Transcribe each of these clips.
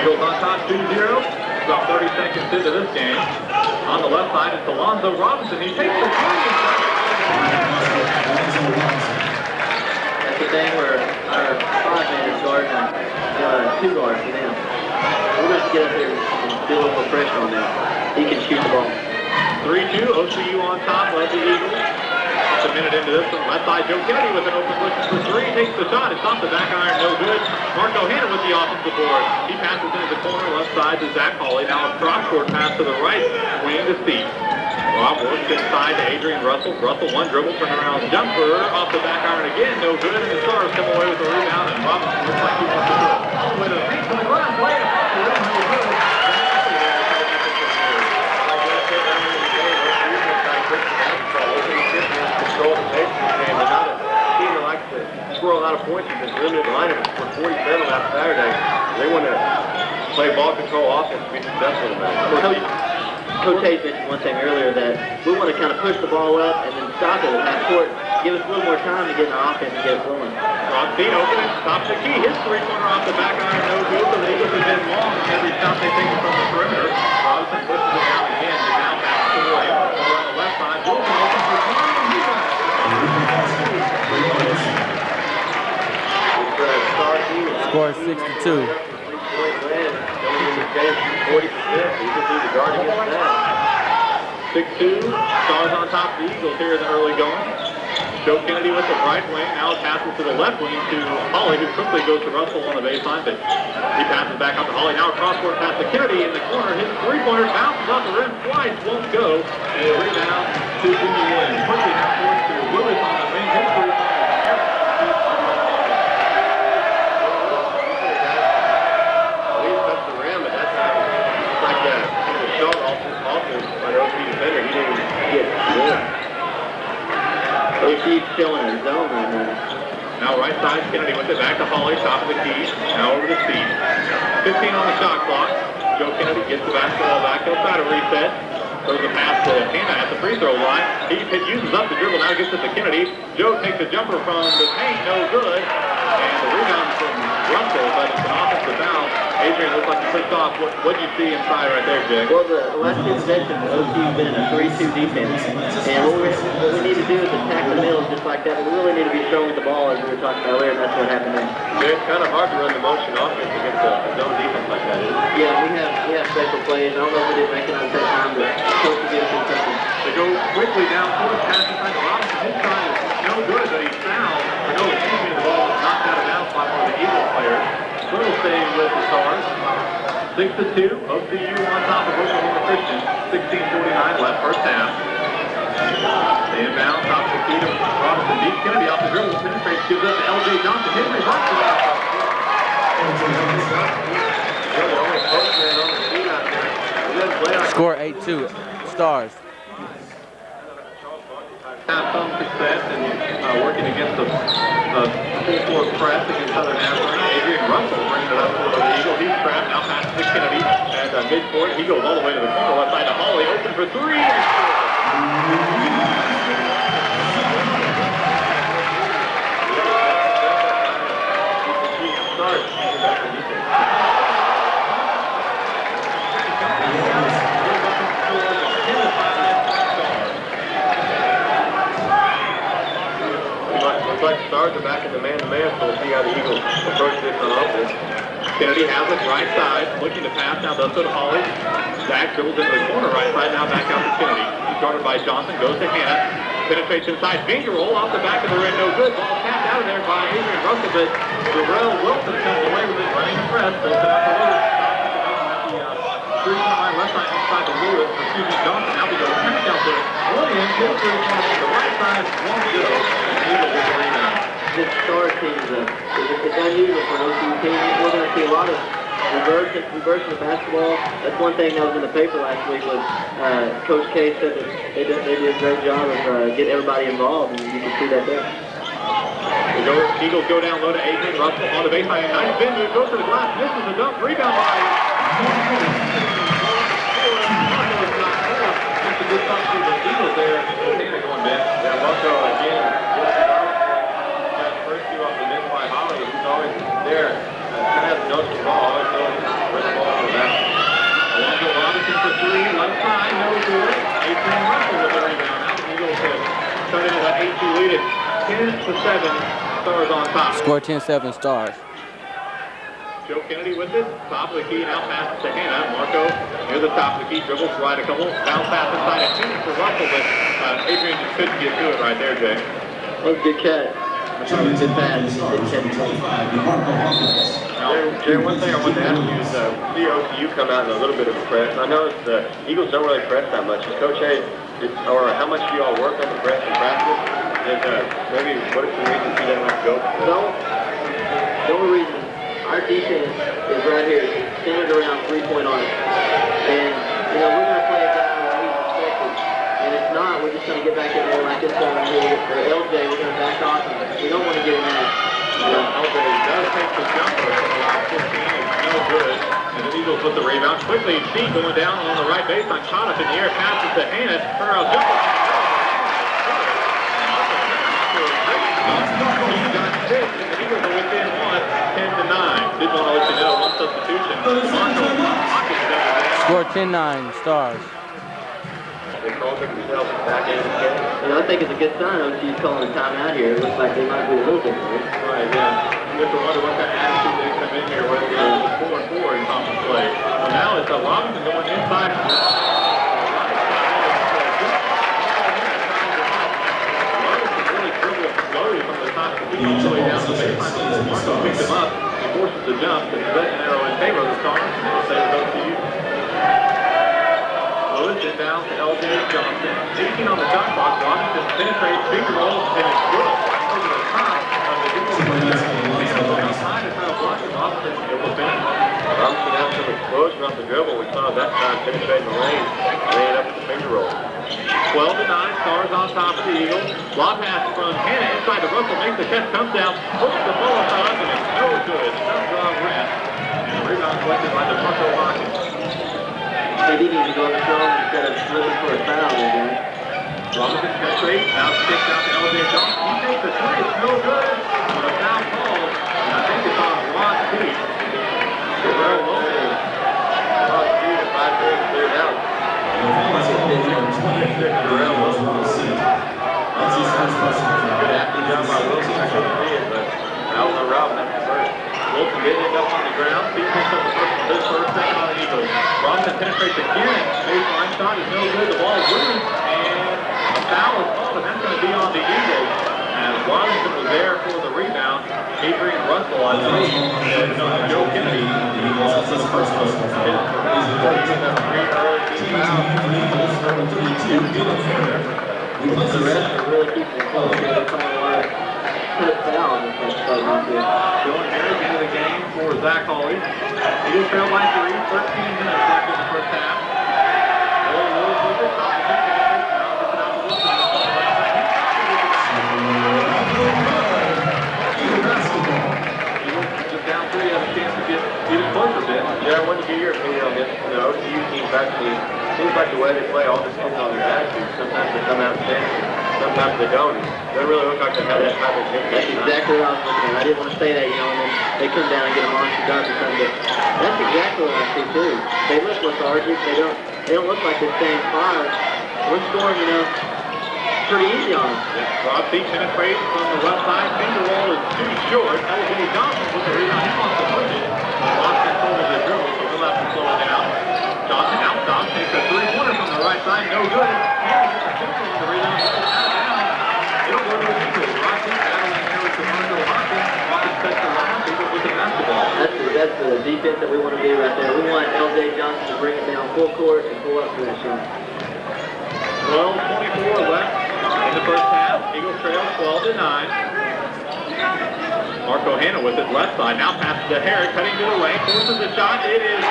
Eagles on top 2-0. About 30 seconds into this game. On the left side, it's Alonzo Robinson. He takes the three. That's the thing where our five man is guarding uh, two guards for them. We're going to get up there and do a little pressure on them. He can shoot the ball. 3-2, OCU on top of the Eagles. A minute into this one, left side, Joe Kennedy with an open look for three, takes the shot, it's off the back iron, no good. Marco Hanna with the offensive board. He passes into the corner, left side to Zach Hawley. Now a cross-court pass to the right, wing to Steve. Rob works inside to Adrian Russell. Russell one dribble, turnaround jumper, off the back iron again, no good. And the Stars come away with the rebound, and Robinson looks like he wants to it. All the way to the three-point line, play it off the rim, no good. Like I said earlier in the game, OCU is trying to push the basketball. OCU Christians control the pace of the game. They're not a team that likes to score a lot of points and just limited lineup for 47 last Saturday. They want to play ball control offense to be successful tonight. Coach, Coach Hayes mentioned one thing earlier that we want to kind of push the ball up and then stop it at half court. Give us a little more time to get in our offense and get it flowing. Rothstein open it, stops the key, his three-pointer off the back iron, no good. The Eagles have been long every shot they take from the perimeter. Robinson pushes it down again, now pass to Williams. Over on the left side, Wilson guard against that. 6-2, Stars on top of the Eagles here in the early going. Joe Kennedy with the right wing, now passes to the left wing to Hawley, who quickly goes to Russell on the baseline, but he passes back up to Hawley. Now a cross-court pass to Kennedy in the corner. His three-pointer bounces off the rim twice, won't go. And rebound to Jimmy Williams forward to Willis on the wing. His three-pointer. Well, he touched the rim, but that's not, it's like that. He was shot off his offense by the OC defender. He didn't even get one. OCU's showing a zone right now. Now right side, Kennedy with it back to Hawley, top of the key. Now over to Steve. 15 on the shot clock. Joe Kennedy gets the basketball back outside of reset. Throws a pass to Hanna at the free throw line. He he uses up the dribble, now gets it to Kennedy. Joe takes a jumper from the paint, no good. And the rebound from Russell, but it's an offensive foul. Adrian looks like he pushed off. What what do you see inside right there, Jake? Well, the, the last two possessions, OCU's been in a 3-2 defense. And what we, what we need to do is attack the middle just like that. But we really need to be strong with the ball, as we were talking about earlier, and that's what happened there. It's kind of hard to run the motion offense against a a zone defense like that. isn't it? Yeah, we have we have special plays. I don't know if we didn't make it on that time, but coach will give us something. They go quickly down court, pass inside to Robinson. His shot is no good, but he's fouled. Or no, excuse me, the ball was knocked out of bounds by one of the Eagles players. Little staying with the Stars. Six to two. OCU on top of Oklahoma Christian. 16:49 left, first half. They inbound, top of the key to Robinson. Deep Kennedy off the dribble, penetrates, gives up to L.J. Johnson. Henry Russell. You're the only post man on the team out there. He doesn't play like Score 8-2. Stars. have some success in uh, working against the uh, full court press against Southern Africa. Adrian Russell brings it up for the Eagle. He's trapped. Now passes to Kennedy. for it. He goes all the way to the corner, left side to Hawley, open for three. scores. Looks like the Stars are back in the man-to-man, so we'll see how the Eagles approach this on offense. Kennedy has it right side, looking to pass, now does so to Hawley. Zach dribbles into the corner right side, now back out to Kennedy. He's guarded by Johnson, goes to Hanna. Penetrates inside, finger roll off the back of the rim, no good. Ball tapped out of there by Adrian Russell, but Darrell Wilson comes away with it, running the press, goes it out to Lewis. The uh, three-point line, left side, inside to Lewis, excuse me, Johnson. Now we go back out to Williams, his three-point the right side, one to go. This star team is, a, it's unusual for an OCU team. We're going to see a lot of reversing, reversing the basketball. That's one thing that was in the paper last week was Coach K said they did, a great job of getting everybody involved, and you can see that there. The Eagles go down low to Adrian Russell on the baseline. Nice bend goes to the glass, misses the dunk, rebound by. That's a good stop to the Eagles there. Hanna going back. Yeah, Russell again, got the first two off the miss by Hawley. He's always there. Uh, kind of ball, always knows ball is at. Alonzo Robinson for three, left side, no good. Adrian Russell with the rebound. Now the Eagles have cut into that 8-2 lead at 10 to 7. Stars on top. Score 10-7 Stars. Joe Kennedy with it, top of the key, now passes to Hanna. Marco near the top of the key, dribbles right a couple, bounce pass inside and two for Russell, but uh, Adrian just couldn't get to it right there, Jay. That was a good catch. Good pass. Good catch. Jay, one thing I wanted to ask you is, uh, see OCU come out in a little bit of a press. I noticed the Eagles don't really press that much. Is Coach A, is, or how much do y'all work on the press in practice? And uh, maybe what are some reasons he doesn't like to go? So, the only reason our defense is right here, centered around three-point arc. And, you know, we're going to play a guy that we expected. And if not, we're just going to get back in there like this guy right here. Or LJ, we're going to back off. We don't want to get in there. The jumper from around 15, it's no good. And the Eagles with the rebound, quickly, feet going down on the right baseline, caught up in the air, passes to within one, 10 to 9. Did want to let you know, one substitution. Score 10-9 Stars. They called themselves back in the game. You know, I think it's a good sign OCU's calling a timeout here. It looks like they might be a little different. Right, yeah. You have to wonder what kind of attitude they come in here with. They're four and four in conference play. Well, now it's uh, Robinson going inside. Robinson really dribbled slowly from the top of the key all the way down the baseline. Marco picked him up. He forces the jump. The second arrow in favor of the Stars. It'll say it goes to you. Is down to LJ Johnson. 18 on the shot clock. Robinson penetrates, finger rolls, and it's good. Over the top of the Eagles. Outside to try to block it. Robinson able to finish. Robinson had some explosion off the dribble. We saw that time penetrating the lane, laying up the finger roll. 12 to 9, Stars on top of the Eagles. Lob pass from Hannah inside to Russell, makes the catch, comes down, hooks the ball up, and it's no good. Some draw rim. And the rebound collected by the Marco Hawkins. They didn't even go up strong instead of looking for a foul guys. Robinson penetrates, now kicks out to LJ Johnson. He takes the three, it's no good. But a foul call, I think it's on Peete. Terrell Lopez. Oh, dude, if I could clear out. Darrell Wilson the. That's. Good athlete down by Wilson. I couldn't see it, but that was a route. The. Wilson getting it up on the ground. Peete picks up the first, his first second on the Eagles. Robinson penetrates again. Baseline shot is no good. The ball is loose. And a foul is called, and that's going to be on the Eagles. As Robinson was there for the rebound. Adrian Russell, I believe, and uh, Joe Kennedy. Also the first personal foul. The are really keeping it close. They're trying to like put a foul on this place. But not good. Going Harris into the game for Zach Hawley. Eagles trail by three, 13 minutes left in the first half. Will Lewis with it, top of the key, now gets it out to Wilson. Eagle basketball. Eagles just down three, have a chance to get even closer a bit. Jared, what would be your opinion on this? You know, OCU teams actually, seems like the way they play all depends on their attitude. Sometimes they come out standing, sometimes they don't. Doesn't really look like they have that type of That's exactly what I was looking at. I didn't want to say that, you know, and then they come down and get a monster dunk or something. But that's exactly what I see too. They look lethargic. They don't. They don't look like they're staying fire. We're scoring, you know, pretty easy on them. Rob Peak penetrates from the left side. Finger roll is too short. LJ Johnson with the rebound. He wants to push it. Lost control the dribble, so he'll have to slow it down. Johnson out top, takes a three-pointer from the right side. No good. Henry gets a two on the rebound. That's the, the defense that we want to do right there. We want LJ Johnson to bring it down full court and pull up for that shot. 12-24 left in the first half. Eagles trail 12 to 9. Marco Hanna with his left side. Now passes to Herrick, cutting to the lane, forces the shot. It is.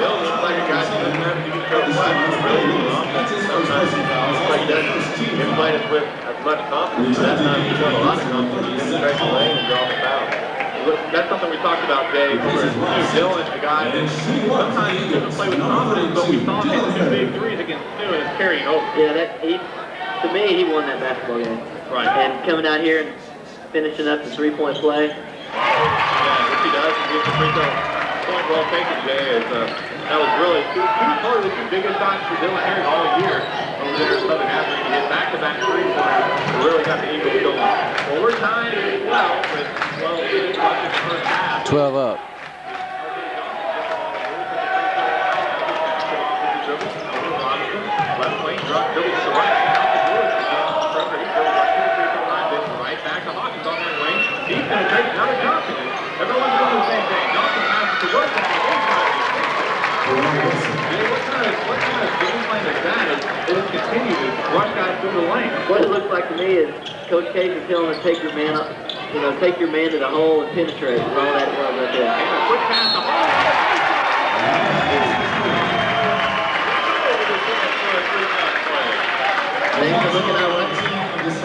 Bill looks like a guy who doesn't have to be so flat. He's he. He. That's something we talked about. Over at a guy sometimes he doesn't play with confidence, but we saw him two big threes against Snoop and it's. Yeah, that he, to me, he won that basketball game. Right. And coming out here and finishing up the three-point play. Yeah, which he does, and gets the free throw. Point well taken, Jay, is, uh, that was really two, two probably the two biggest shots for Dylan Herrick all year over there Southern hit back-to-back three-pointers really got the Eagles going. Well, we're tied at 12 with 12 minutes left in the first half. 12 up. Left lane, drop, dribble to the right. Out the Lewis again. Trevor, he dribbles right to the free throw line, then right back to Hawkins on that wing. He's going to take another Johnson. Everyone's doing the same thing. Johnson passes to work on the inside. Jay, what kind of, what kind of game plan is that? Is they just continue to rush guys through the lane? What it looks like to me is Coach Case is telling us take your man up, you know, take your man to the hole and penetrate. And all that it was right there. And a quick pass to Hall. Thanks for looking out. What? What's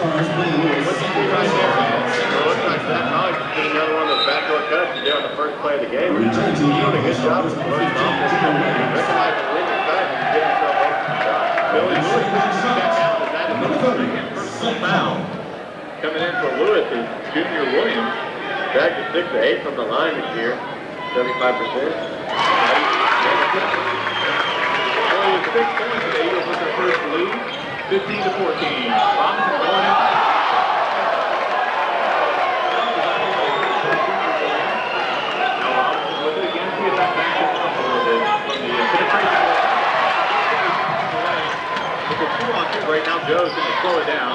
he do right there? It looks like Zach Collins is another one of those backdoor cuts he on the first play of the game. He's doing a good job of promoting offense. Recognizing when to cut and get himself open the shot. Billy Lewis out as that personal foul. Coming in for Lewis is Junior Williams. Back to six to eight from the line this year, seventy-five percent. Only with six points, the Eagles with their first lead, 15 to 14. Robinson going in. Now Robinson with it again. See if that backs it up a little bit from the uh, penetration. It's a two on two right now. Joe's going to slow it down.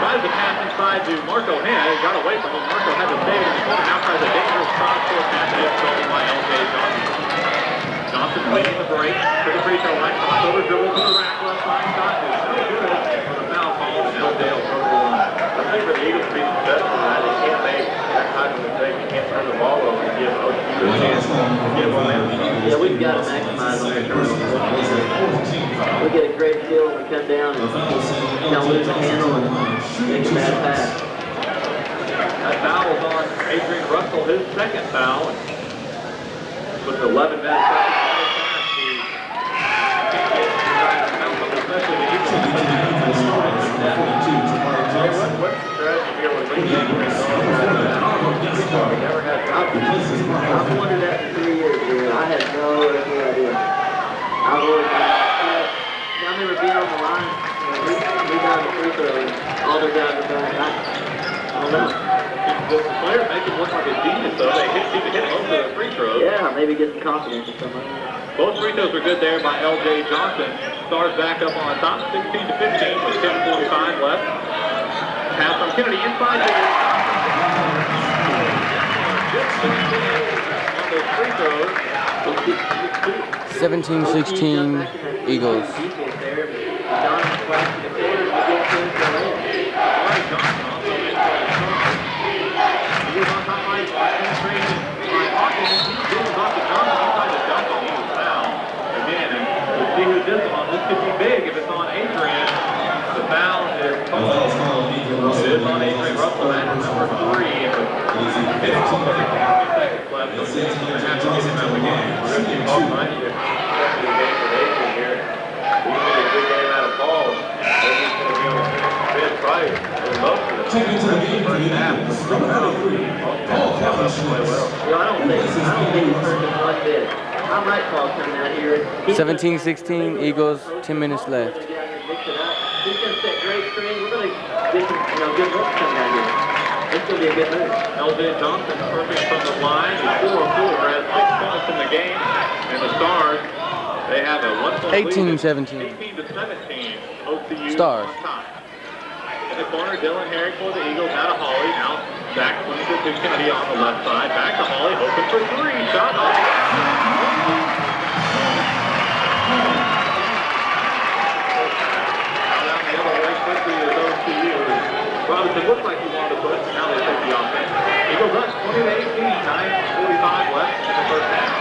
Tries to pass inside to Marco Hanna. Got away from him. Marco had to it in the corner. Now tries a dangerous cross-court pass. and It's stolen by L.J. Johnson. Johnson leading the break to the free throw line. Crossover dribble to the rack. Left side shot is good. For the foul call, and L.J. will go to the line. I think for the Eagles to be successful, tonight, they can't make that type of mistake. They can't turn the ball over and give OSU a chance to get momentum. Yeah, we've got to maximize on turnovers. We get a great when we come down and kind of lose the handle and make a bad pass. That foul is on Adrian Russell, his second foul. With 11 minutes I've, wondered that for three years. I had no idea. I on the line, we, got the free throw, all their guys. I, don't know. The make him look like a genius, though. They hit, of the free throws. Yeah, maybe get some confidence or something. Both free throws are good there by L.J. Johnson. Stars back up on top, 16 to 15 with 10:45 left. Pass from Kennedy inside to on those free throws. 17-16 Eagles. Defense there, but Johnson flashed the corners to get to the lane. Larry Johnson also in for a shot. He was on top line, penetration by Hawkins. He goes off to Johnson. He tried to dunk on him. Foul again. See who this is. This could be big if it's on Adrian. The foul is. Is on Eagle Russell. is on Adrian Russell at number three. And with 15 seconds left, so he's going to have to get him out of the game. We're going to keep all mind you. Second game for Adrian here. He's going to a good game out of ball. Adrian's going to be on fifth probably for most of the Checking into the game for the Indians, number 33, Paul Calvin Schmitz. You know, I don't think, I don't think he's hurt him one bit. I might call coming out here. 17-16, Eagles, 10 minutes left. He's gonna mix it up. He's gonna set great screen. We're gonna get some, you know, good looks coming out here. It's gonna be a good move. LJ Johnson perfect from the line. He's 4 4, has six points in the game. And the Stars, they have a one point 18, lead. 17. 18 to 17. OCU Stars. on top. In the corner, Dylan Herrick for the Eagles out of Hawley. Now back swing to Kennedy on the left side. Back to Hawley, open for three. Shot off. Robinson looked like he wanted to push, but now they take the offense. Eagles up 20 to 18, 9.45 left in the first half.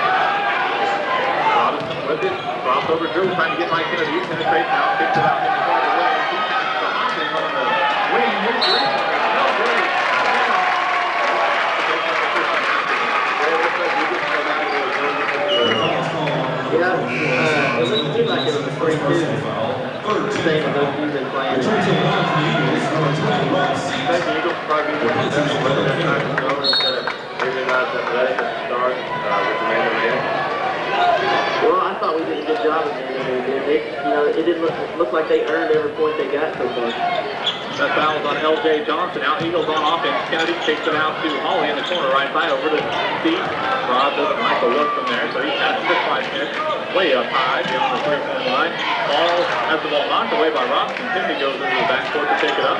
Robinson with it, crossover Drew trying to get Mike Kennedy, penetrates now, kicks it out in the corner lane. He passes to Hopkins on the wing, his three. Yeah, uh, it looked like it was a three two. Same as those you've been playing. Return to the line for the Eagles, number 20, Ross. I think Eagles probably be more successful with that time to go instead of maybe not as athletic at the start with the man-to-man. Well, I thought we did a good job of it. They, you know, it didn't look, look like they earned every point they got so far. That foul's on L.J. Johnson. Now Eagles on offense. Kennedy kicks it out to Hawley in the corner right side over to Steve. Rob doesn't like the look from there, so he passes to Kleisner. Way up high beyond the three-point line. Ball has the ball knocked away by Robinson. Timmy goes into the backcourt to pick it up.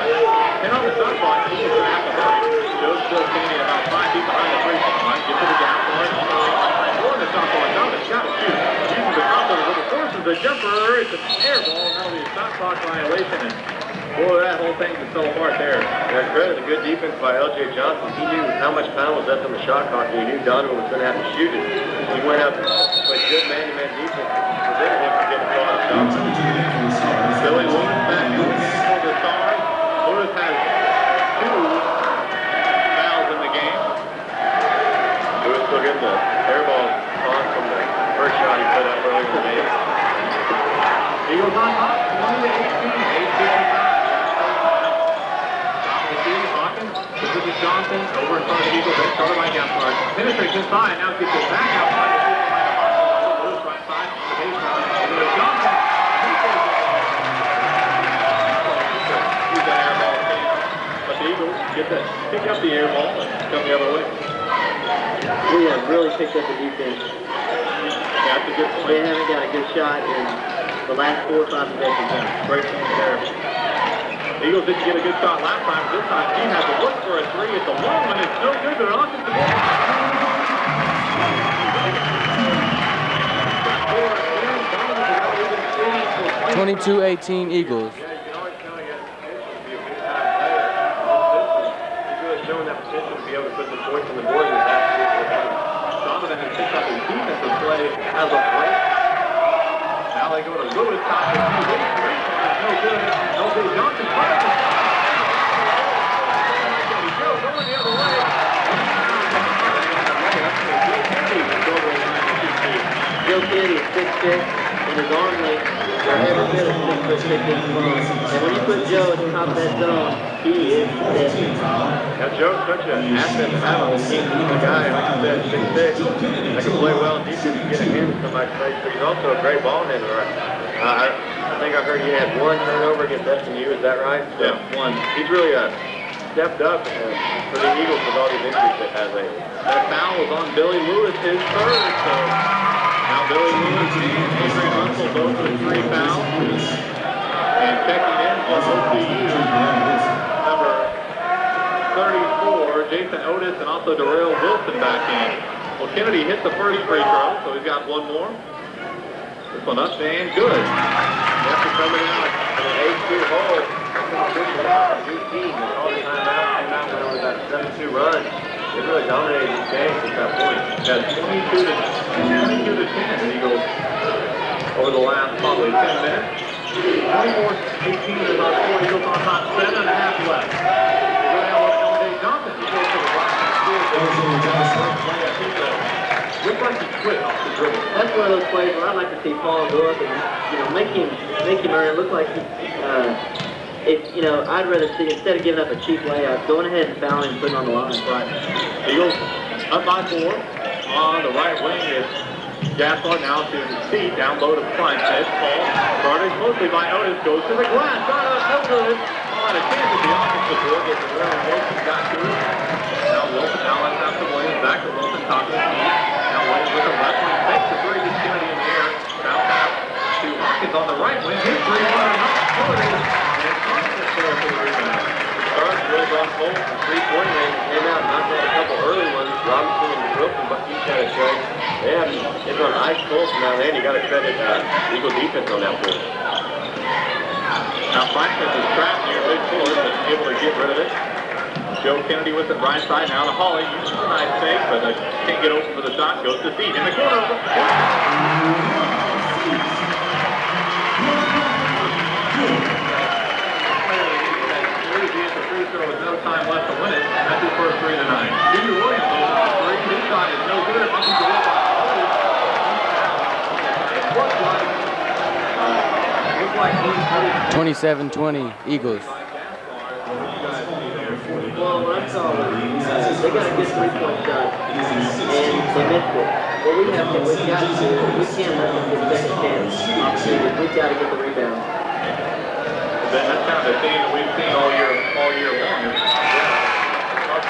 And on the shot clock, Eagles gonna have to hurry. Joe's still standing about five feet behind the three-point line. Get to the gap the right side. The shot clock. Donovan got to shoot. Uses the crossover with the forces the jumper. It's an air ball. Now the shot clock violation. And Boy, that whole thing just fell apart there. Their credit, a good defense by L.J. Johnson. He knew how much time was left on the shot clock, and he knew Donovan was going to have to shoot it. He went out and played good man-to-man -man defense, prevented him from getting caught up. Billy Lewis back in the star. Lewis has two fouls in the game. Lewis still getting the air ball on from the first shot he put up earlier today. the day. Eagles on top, 20 to 18, 18-5. Chris Johnson, over in front of the Eagles, then started by Gephardt. Penetrates inside, now gets it back outside. Get that, pick up the air ball and come the other way. We have really picked up the defense. That's. They haven't got a good shot in the last four or five possessions. Great team there. Eagles didn't get a good shot last time. This time he had to look for a three. It's a long one. It's no good, but on to the ball. 22-18 Eagles. Yeah, you can always tell he has potential to be a big-time player. He's really showing that potential to be able to put some points on the board in this absolute game. Donovan has picked up his defensive play as of late. Now they go to Lewis, top of the three. No good. L.J. Johnson fires the shot. Joe going the other way. Joe Kennedy is six six, and his arm length are every bit of six foot six inches long. And when you put Joe at the top of that zone, he is dead. Now, Joe's such an asset to have on the team. He's a guy, like I said, six six, that can play well in defense and get a hand in somebody's face, but he's also a great ball handler. Uh, I, I think I heard you had one turnover against SMU, is that right? So, Yeah, one. He's really uh, stepped up uh, for the Eagles with all these injuries they have lately. That foul was on Billy Lewis, his third. So now Billy Lewis and Adrian Russell both with three fouls. And checking in for OCU, number 34, Jason Otis, and also Darrell Wilson back in. Well, Kennedy hit the first free throw, so he's got one more. This one up and good. After coming out an eight-two hole, official out from UT, and all the time out, came out went on about a seven-two run. They really dominated this game at that point. Got 22 to counting to the 10. And he goes, over the last probably 10 minutes, 24, 18 is about 4. He goes on about 7 and a half left. Go down with Johnson. He goes like to quit off the dribble. That's one of those plays where I'd like to see Paul go up and you know make him make him earn it look like he uh, if, you know, I'd rather see, instead of giving up a cheap layup, going ahead and fouling and putting on the line. But He goes up by four. On the right wing is Gaspar now to C, down low to Kleinstedt. Paul guarded mostly by Otis, goes to the glass. No good. On a chance at the offensive board, gets it around Wilson, got to it. Now Wilson, now left out to Williams, back to Wilson, top of the key. Now Williams with the left wing, fakes the three, gets Kennedy in the air. Bounce pass to Hawkins on the right wing. His three, one, and up, score. And Hawkins for the rebound. Stars really gone full from three-point range. Came out knocked out a couple early ones. Robinson and Wilson, but each had a strike. They have it's on ice cold from there, and you got to credit uh, Eagle defense on that play. Now Franklin is trapped near midcourt, but able to get rid of it. Joe Kennedy with the right side now to Hawley. Uses a nice fake, but uh, can't get open for the shot. Goes to Steve in the corner. Tonight. Junior Williams opens the three. His shot is no good. Up and goal by Hawley. It looks like, uh, looks like he's headed 27-20 Eagles. Well, what I saw was they got a good three-point shot and they missed it. What we have to, we've got to, we can't let them get second chance opportunities. We've got to get the rebound. That's kind of the theme that we've seen all year, all year long.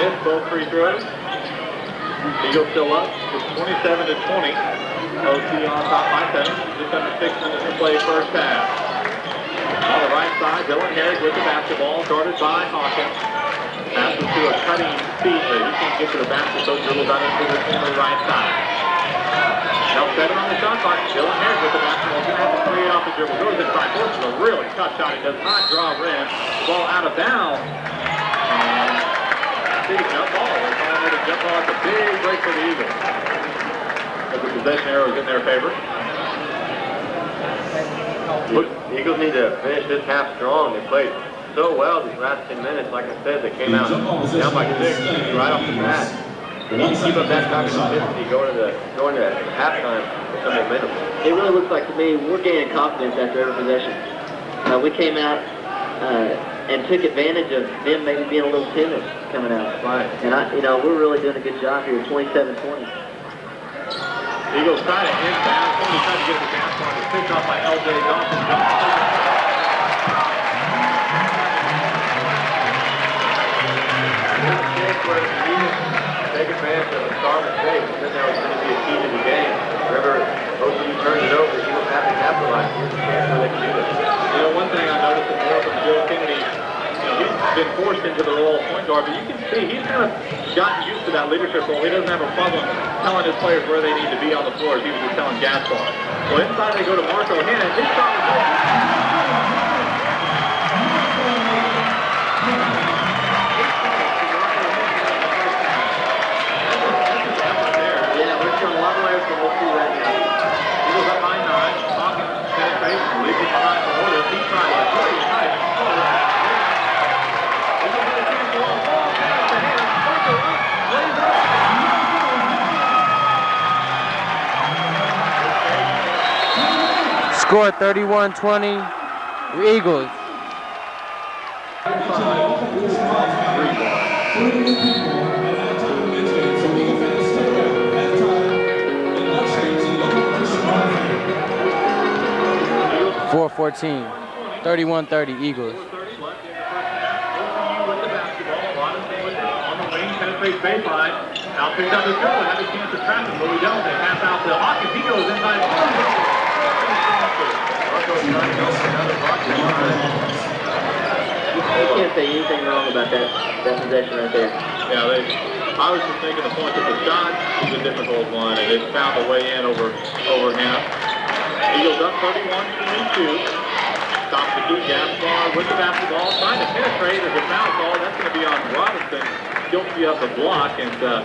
missed both free throws. Eagles still up. It's 27 to 20. OT on top by seven. Just under six minutes to play first half. On the right side, Dylan Herrick with the basketball, guarded by Hawkins. Passes to a cutting feet, but he can't get to the basket, so dribbles out into the corner right side. Now seven on the shot clock. Dylan Herrick with the basketball. Gonna have to create off the dribble. Goes inside. Forces a really tough shot. He does not draw rim. Ball out of bounds. And big jump ball. They're calling it a jump ball. It's a big break for the Eagles. But the possession arrow is in their favor. The Eagles need to finish this half strong. They played so well these last 10 minutes. Like I said, they came out down by six right off the bat. They need to keep up that type of intensity going to the going to halftime with some momentum. It really looks like to me we're gaining confidence after every possession. Uh, we came out uh, and took advantage of them maybe being a little timid coming out. Right. And I, you know, we're really doing a good job here, 27-20. Eagles try to inbound. Somebody tried to get the gas on. It's picked off by L.J. Dawson. Johnson. where the Eagles take advantage of a star mistake, and then that was going to be a key to the game. Remember, OCU turned it over, the Eagles have to capitalize. Here's a chance where they can do this. You know, one thing I noticed in more from Joe Kennedy, you know, he's been forced into the role of point guard, but you can see he's kind of gotten used to that leadership role. He doesn't have a problem telling his players where they need to be on the floor as he was just telling Gaspar. Well, inside they go to Marco Hanna. His shot is Score 31-20 Eagles. Four fourteen. 31-30 Eagles. 30 left in the first half. OCU with the basketball. Robinson with it on the wing, penetrates baseline. Now picks up his dribble, have a chance to trap him, but we don't. They pass out to Hawkins. He goes inside. You can't say anything wrong about that, that possession right there. Yeah, they I was just thinking the point that the shot is a difficult one, and it's found a way in over over Hanna. Eagles up 31-22. Stops the key. Gaspar with the basketball, trying to penetrate as a foul call. That's going to be on Robinson, guilty of the block, and uh,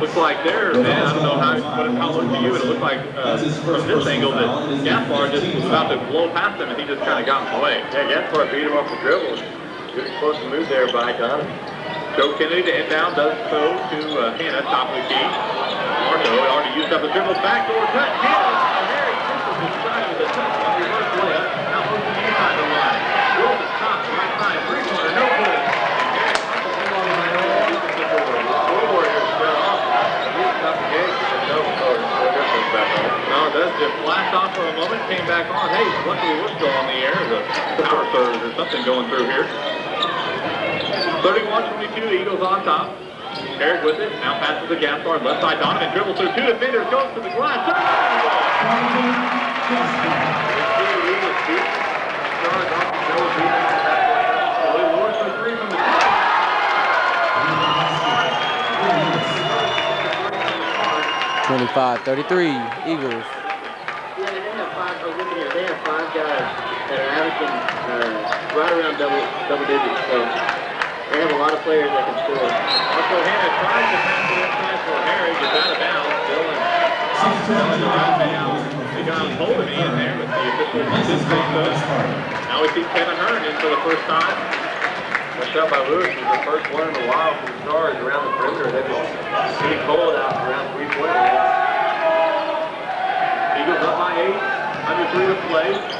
looks like there, man, I don't know how, what, how it looked to you, but it looked like uh, from this angle that Gaspar just was about to blow past him, and he just kind of got in the way. Yeah, Gaspar beat him off the dribble. Good explosive move there by Donovan. Joe Kennedy to inbound, does so to uh, Hanna, top of the key. Marco already used up the dribble, backdoor cut. Hanna, a very simple design with a touch on the reverse layup. Now moves to the inside the line. Wilson top, right side, three-pointer, no good. No, it flashed off for a moment, came back on. Hey, luckily we're still on the air. The power surge or something going through here. 31-22, Eagles on top. Herrick with it, now passes the to Gaspar, left side Donovan, dribbles through two defenders, goes to the glass. Twenty-five, thirty-three, Eagles. Yeah, they have five, oh, look at here, they have five guys that are averaging, uh, right around double, double digits, so they have a lot of players that can score. Also, Hanna tries to pass it inside for Harry, gets out of bounds. Dylan, Dylan around bounds. They got me in there, but the official. Now we see Kevin Hearn in for the first time. A shot by Lewis was the first one in a while for the Stars around the perimeter. They've been pretty cold out around three-point. Eagles up by eight, under three to play.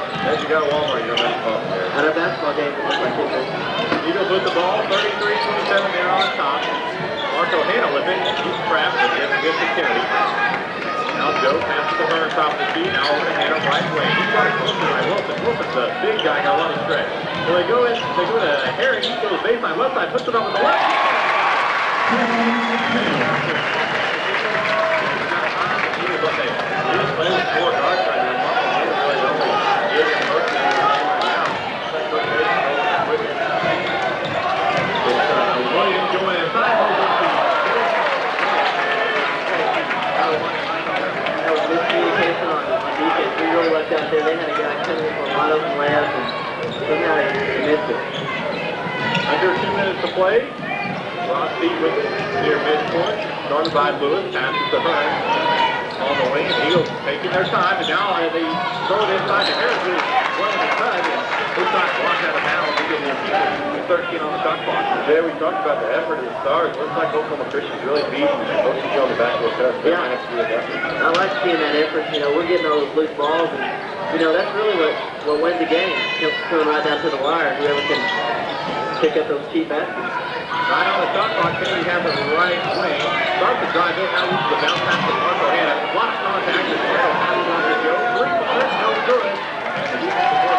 As you got Walmart, you don't have to call there. At a basketball game, it looks like it. Eagles with the ball, 33-27 there on top. Marco Hanna with it, he's trapped, and gets gets to Kennedy. Now Joe passes to Hearn, top of the key, now over to Hanna, right wing. He's got it close to by Wilson. Wilson's a big guy, got a lot of stretch. So they go in, they go to Harry, he goes baseline left side, puts it up with the left. He was playing with four guards right now. Marco Hanna really only giving most of the game right now. Like, Coach Mason knows how quick it is. It's, uh, Williams going inside, holds up to That was miscommunication on, on defense. We really left out there. They had a guy coming in for a wide open layup and somehow they missed it. Under two minutes to play. Ross Beat with it near midcourt. Started by Lewis, passes to Hearn. On the wing, and Eagles taking their time, and now they throw it inside to Harris, who's running the cut, and his shot blocked out of bounds. He gets with 13 on the shot clock. Today we talked about the effort of the Stars. Looks like Oklahoma Christian's really beating OCG on the basketball cuts. That Yeah. might have to be a effort. I like seeing that effort. You know, we're getting all those loose balls, and you know that's really what what wins the game. Comes coming right down to the wire. Whoever can pick up those cheap baskets. Right on the shot clock, Kennedy has it right wing. Starts to drive in, now loses the bounce pass to Marco Hanna. A lot of contact, and Marco passes on to Joe. Three-pointer, no good. And the defensive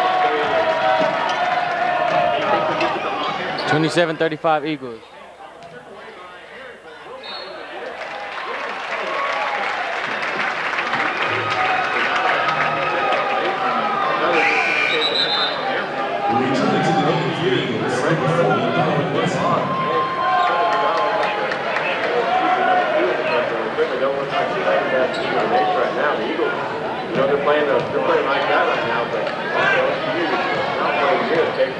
playing, a, they're playing like that right now, but not good. They're.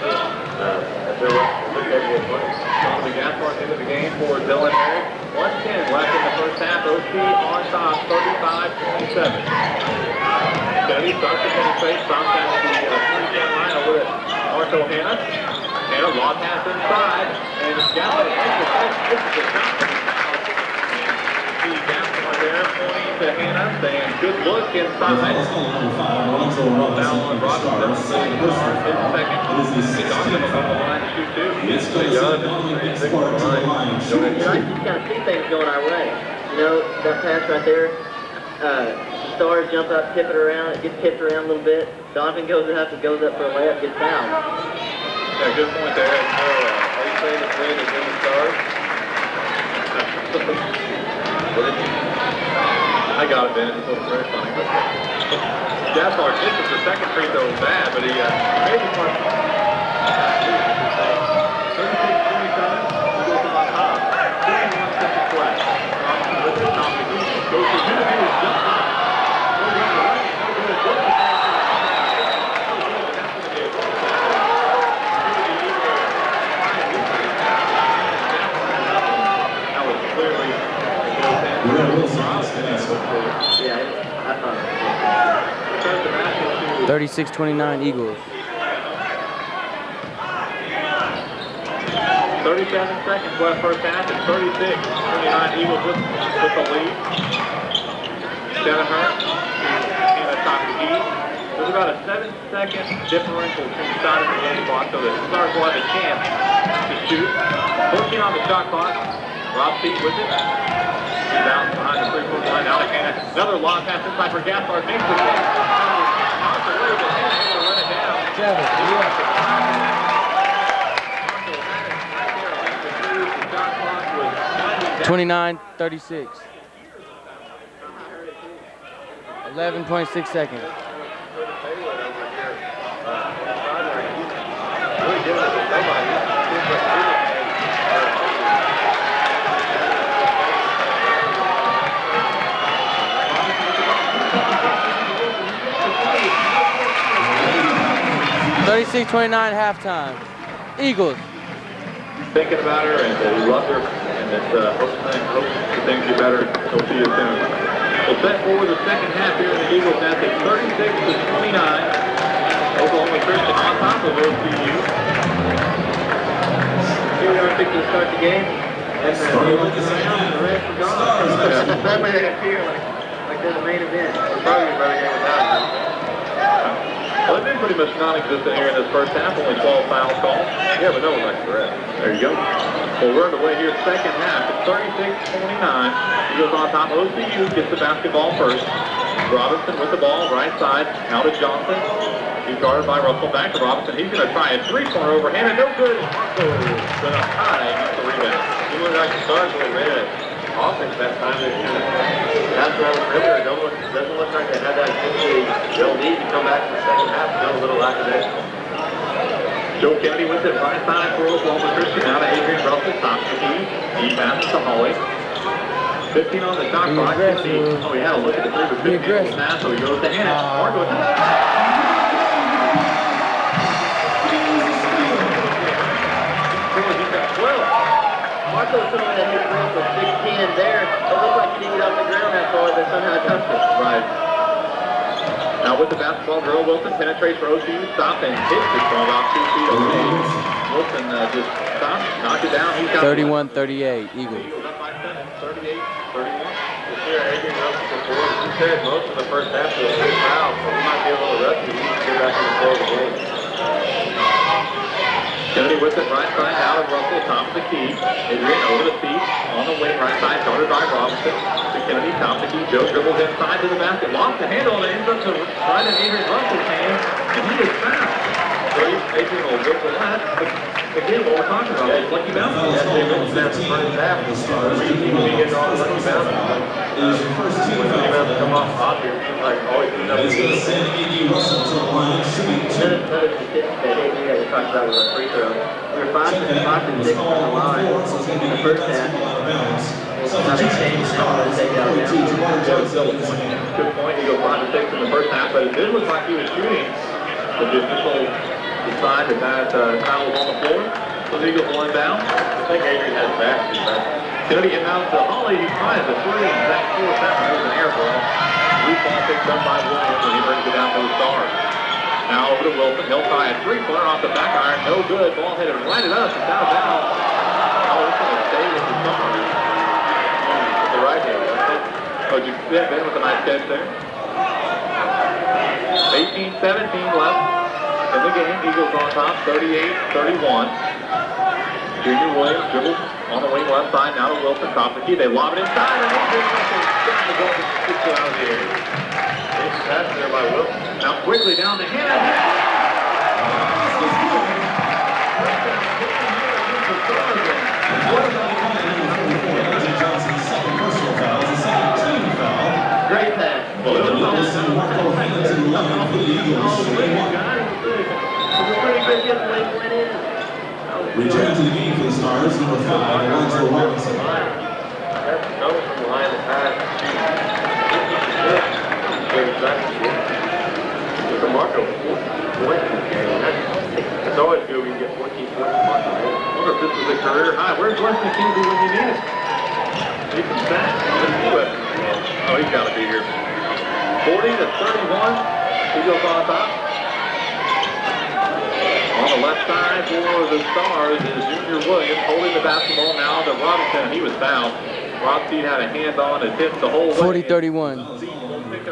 Donovan Gaspar into the game for Dylan Herrick. 110 left in the first half. OC on top, 35-27. Kennedy starts to penetrate, stops at the uh, three-point line over to Marco Hanna. Hanna, long pass inside, and the catch. This is a shot. See Gaspar there pointing to Hanna, saying, good look inside. is called number five, Alonzo Foul on Robinson, Robinson, the start in second. is his He's on the foul. line to shoot two. It's going to send Donovan Gaspar to the line. You I just kind of see things going our way. You know, that pass right there, uh, Stars jump up, tip it around, it gets tipped around a little bit. Donovan goes up, goes up for a layup, gets fouled. Yeah, good point there. So, uh, are you saying the trend is in the stars? I got it, Ben. It was very funny. But Gaspar misses the second free throw bad, but he uh, made the first one. 36-27, on top. 21 seconds left. Robinson with the top of the Eagles. Goes to Hughes, his jump shot. Goes down the right, no good. Goes to That was clearly a goaltend. Will Wilson gets the next one. Yeah, it- I thought. Turns the match into 36-29 Eagles. 37 seconds left first half. It's 36. 29 Eagles with, with the lead. Denneher in the top key. There's about a seven second differential between the start of the game clock, so the Stars will have a chance to shoot. 14 on the shot clock. Rob Seat with it. He's out the three-point line. Now to Another long pass inside for Gaspar. Makes the catch. Off the way, but Hanna able to run it down. Twenty-nine, thirty-six. 11.6 seconds. Thirty-six, twenty-nine halftime. Eagles. thinking about her and uh, he loves her and that uh, hopes, things, hopes that things get better. He'll see you soon. We'll set forward the second half here in the Eagles nest at 36 to 29. Oklahoma Christian on top of OCU. Here we are fixing to start the game. And the Starting with the second the rest are gone. Stars. That way they appear like, like they're the main event. Probably a better game without him. Well, they've been pretty much non-existent here in this first half. Only 12 fouls called. Yeah, but no one likes the rest. There you go. Well, we're underway here second half. It's 36-29. Eagles on top. OCU gets the basketball first. Robinson with the ball, right side. out to Johnson. He's guarded by Russell. Back to Robinson. He's going to try a three-pointer overhand. And no good. Marco with a high. The rebound. You look like really ran it. Offense that time. They kind of that's around the perimeter. Don't look, doesn't look like they had that intensity. They'll need to come back in the second half. Still a little lackadaisical. Joe Kennedy with it right side for Oklahoma Christian. Now to Adrian Russell. Top the key. He passes to Hawley. 15 on the shot clock. Oh, he had a look at the three, but Be couldn't get it aggressive. pass, so he goes to Hanna. Marco to the He's got 12. Marco someone hit Grant with 6'10 there. It looked like he didn't off the ground that far, but somehow touched it. Right. Now with the basketball, Gerald Wilson penetrates for OCU, stops and hits it from about two feet away. Wilson uh, just stops, knocks it down. He's got 31-38 Eagles. Eagles up by seven, 38, 31. This year, Adrian Russell before, he said most of the first half was a big foul, so he might be a little rusty. He needs to get back in the flow of the game. Kennedy with it right side out of Russell, top of the key. Adrian over the feet, on the wing, right side, guarded by Robinson. To Kennedy, top of the key. Joe dribbles inside to the basket, lost the handle, and ends up to right in Adrian Russell's hand, and he is fouled. So Adrian will go for that. But again, what we're talking about is lucky bounces. Yeah, they snapped the first half. We seem to be getting all the lucky bounces. Is your first team When the foul. come off obvious, it seems like to send to the line on the line four, so it's going to in the eight first half. basketball out of bounds. Now they changed it now to take it out of 42, bounds. Jamar Joe Johnson Sills, with his hand. good point. He goes five to six in the first half, but it did look like he was shooting. The official decided that uh, was on the floor. So the Eagles will inbound. I think Adrian has back back. Kennedy inbounds to Hawley. He tries the three. That fourth down. It was an air ball. Loose ball picked up by Williams, and he brings it down to the Stars. Now over to Wilson. He'll try a three-pointer off the back iron. No good. Ball hit it right it up. It's out of bounds. Oh, it's going to stay with the Stars. With the right hand. Oh, you yeah, Ben with a nice catch there. 18-17 left in the game. Eagles on top, 38-31. Junior Williams dribbles on the wing left side. Now to Wilson, top of the key. They lob it inside, and down the goal and kicks it out of the air. quickly down to Hanna. Reggie Johnson's second personal foul, is the second team foul. Great pass. Wilson Marco Hanna to the line for the Eagles. They want It was a pretty good get the way went in. Return to the game for the Stars, number five, Alonzo Robinson. That's no from the line of pass. Very fast. Look at Marco, points in this game. That's, that's always good when you get 14 points from Marco. I wonder if this is a career high. Where's Weston Kinsey when you need it? Nathan Stack. Let's see Weston. Oh, he's got to be here. 40 to 31. He goes on top. On the left side for the Stars is Junior Williams holding the basketball now to Robinson. He was fouled. Robinson had a hand on and tipped the whole way. 40-31.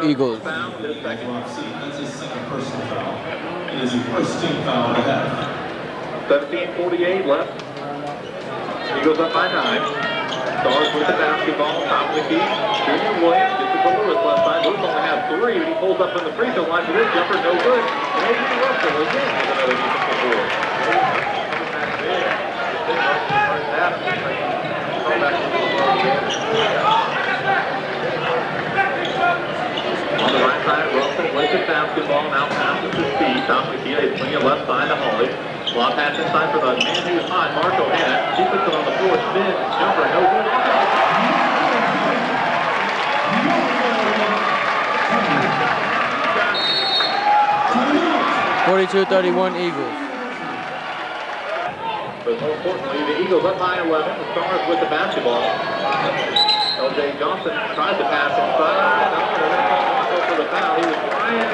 Eagles. the foul, his second. That's his second personal foul. It is the first team foul half. 17:48 left. Eagles up by nine. Stars with the basketball, top of the key. Junior Williams to Lewis left side. Lewis only has three, but he pulls up from the free throw line for this jumper, no good. And A.J. Russell again with another defensive board. On the right side, Russell with the basketball, now passes to speed. The key, they swing it left side to Hawley. Long pass inside for the man who's hot, Marco Hanna. He puts it on the floor, spins, jumper, no good. Forty-two thirty-one Eagles. But more importantly, the Eagles up by 11. The Stars with the basketball. L.J. Johnson tries to pass inside. No, they're going to Marco for the foul. He was trying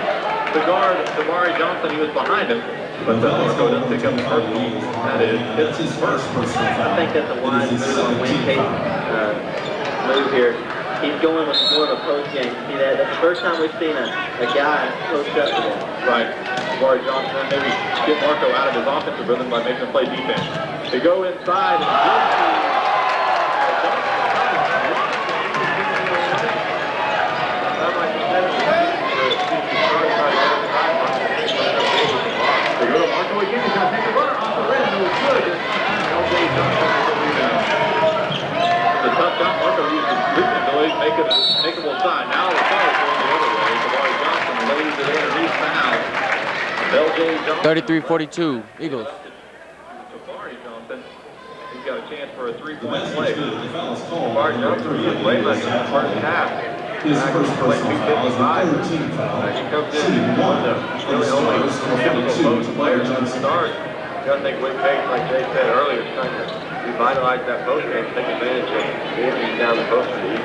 to guard Damari Johnson. He was behind him. But uh, Marco doesn't pick up the first one. That is That's his first personal foul. I think that's a wise move on Wayne team uh, move here. He's going with more of a post game. See that? That's the first time we've seen a, a guy post up to. Right. Damari Johnson maybe get Marco out of his offensive rhythm by making him play defense. They go inside and They go to Marco again. He's going to take a runner off the rim. It was good. LJ Johnson with the rebound. The tough shot Marco used his leaping make it a makeable shot. Now the foul is going the other way. Damari Johnson lays it in and he's fouled. LJ Johnson. 33-42 Eagles. Jabari Johnson. He's got a chance for a three-point play. good. The foul is called. Mark Johnson didn't play in the first half. His first personal foul is the third team foul. Uh, He comes in one. one of the the only typical post players in the Johnson. start. You gotta think Wayne Page, like Jay said earlier, is trying to revitalize that post game, take advantage of the injuries down the post the.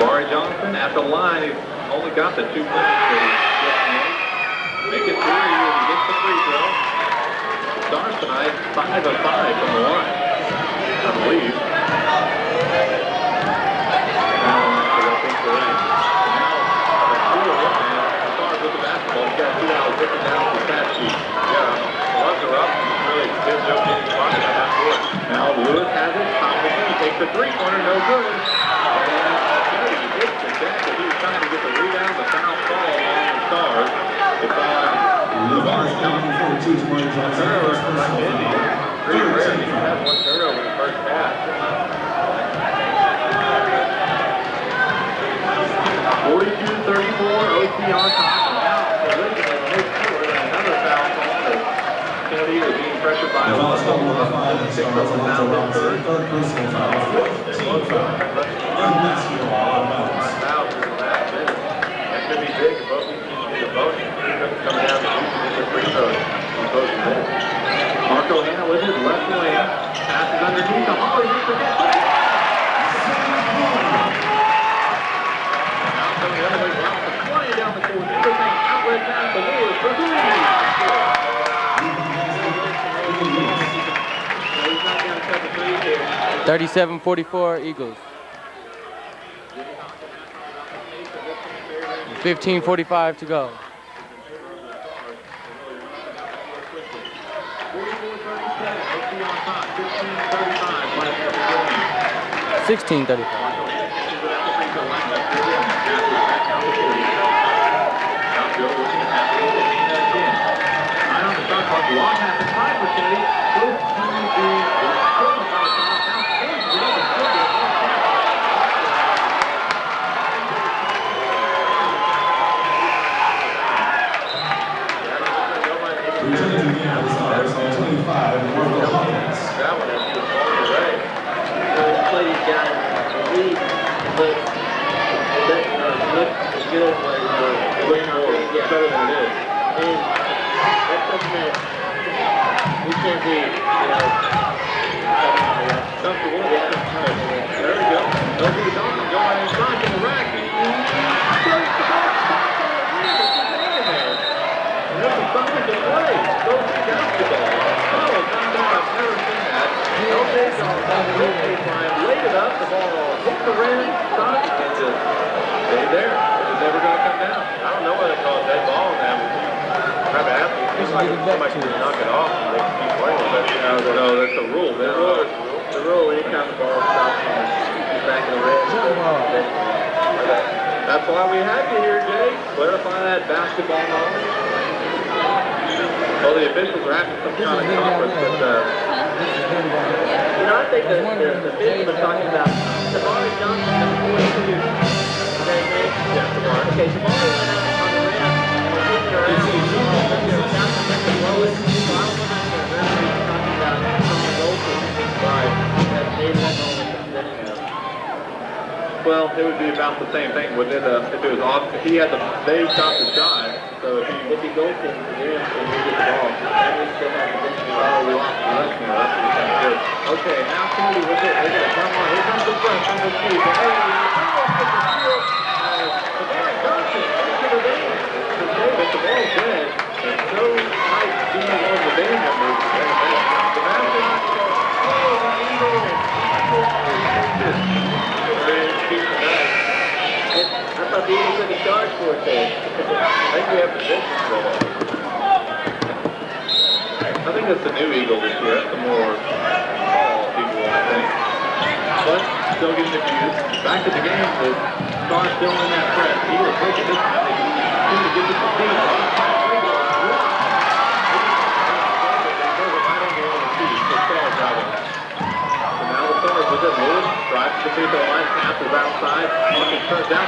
Jabari Johnson at the line. He's only got the two points. Make it three and he gets the free throw. Stars tonight, five of five from the line, I believe. Got two the the down the stat. Yeah, runs are up, really gives that court. Now Lewis has it, of takes the three-pointer, no good. And Kennedy the deck, but he was trying to get the rebound, the foul fall on the Stars. It's on LeVar Johnson, 42, Tamari Johnson. Turnover from. Pretty rare that you have one turnover in the first half. 42-34, OT on top. Now originally mid-court, another foul call as Kennedy was being pressured by The foul is called number Alonzo. five, the Six Stars, on the Alonzo foul Robinson. Third. Third foul. And of bounds. Fouls in the last minute. That could be big if both these teams get a bonus. Coming down to shooting the free throws on. Marco Hanna with his left wing. Passes underneath to Hawley. 37-44 Eagles. 15-45 to go. Sixteen thirty five. But doesn't uh, look as good as uh, more, better than it is. And that's something that we can't be, you know, Comfortable. This is to basketball. Oh, found out I've never with baseline, laid it up. The ball hit the rim, stopped, and just stayed there. It was never going to come down. I don't know whether they call it dead ball on them. Try to ask them. It seems like somebody should knock it off no, that's a rule. the rule, the rule, anytime the ball stops on back of the rim, That's why we have you here, Jay. Clarify that basketball. Well, the officials are having some kind of conference, but, uh, You know, I think the, the, the talking about Tamari Johnson, number 42. Okay, Nate? yeah, tomorrow. Okay, Tamari went out on the rim and was around. Johnson went the lowest, so I don't know if the referee is talking about Tommy Golson. Right. That they don't know what that's about. Well, it would be about the same thing, wouldn't it? Uh, if it was off, if he had the, they stopped the shot, so if he, If he goes in the rim and we get the ball, then we still have ball. oh, we lost the left now, that's what. Good. Okay, now Kennedy with here comes the front, from the get the uh, one of the band members, I think we have. I think that's the new Eagle this year. That's the more tall Eagle, I think. But still getting confused. Back to the game. The Stars still in that press. Eagles taking this to get to speed. He's to the Stars with it. Lewis drives to the free throw line. Passes outside. Hawkins turns down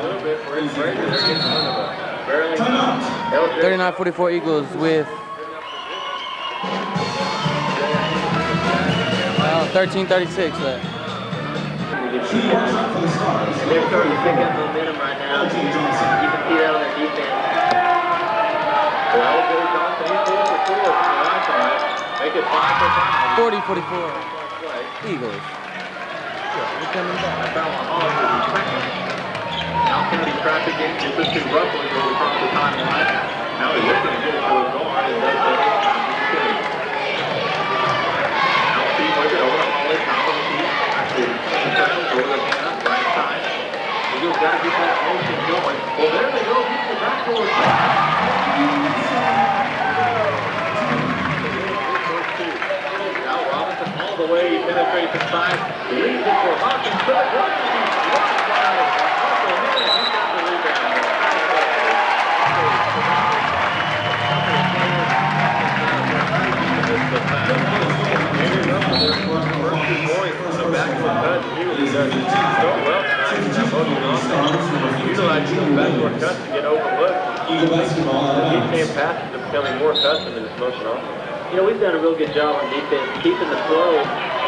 Timeout. 39 44 Eagles with uh, 13 36 left. They're starting to pick up momentum right now. You can see that on their defense. Well, four from. Make it five for five. 40 44 Play. Eagles. They're coming back. I found one hard for the second. Now Kennedy traffic in, gets it goes across the timeline. Now he's looking to it to his guard and does that. Now Steve with over to Hawley, top of the key. Actually, travels over the hand, right side. Eagles got to get that motion going. Well, there they go, he's the. Now Robinson the way, penetrates inside, leaves it for Hawkins to the ground. Blocked by Russell Hennig. He got the rebound. more accustomed to this motion offense. You know, we've done a real good job on defense, keeping the flow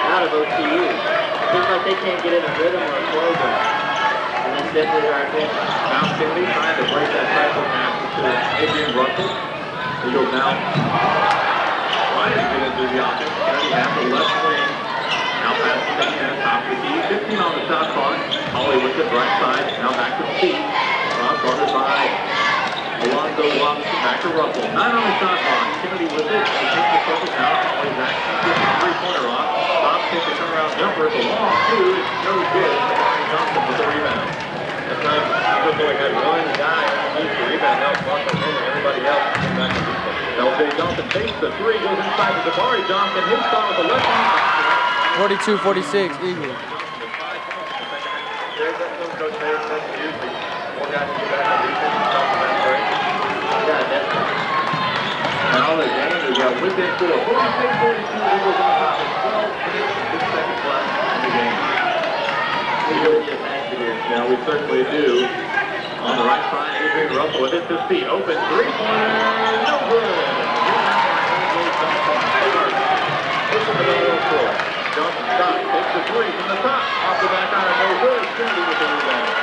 out of OCU. It seems like they can't get in a rhythm or a flow going. And that's definitely our advantage. Now Kennedy trying to break that cycle pass to Adrian Russell. Eagles now trying to get into the offense. Kennedy has the left wing. Now pass to Santana, top of the key. 15 on the shot clock. Hawley with it, right side. Now back to Steve. Cross guarded by Alonzo Robinson. Back to Russell. Nine on the clock. Kennedy with it. He takes the circle now. Hawley back. Gets the three-pointer off. Stop, takes a turnaround jumper. It's a long two. It's no good. Barry Johnson with the rebound. That time, Eagles had one guy underneath the rebound. That was Marco Hanna. Everybody else came back to defense. LJ Johnson takes the three, goes inside to Jabari Johnson, hits shot with the left hand. 42 46 Eagles. There's that coach says usually Now the game is within four. 46 42, Eagles on top of 12 minutes, six seconds left in the game. We certainly do. On the right side, Adrian Russell with it to speed. Open three-pointer, no three from the top. Off the back iron, no good. Kennedy with the rebound.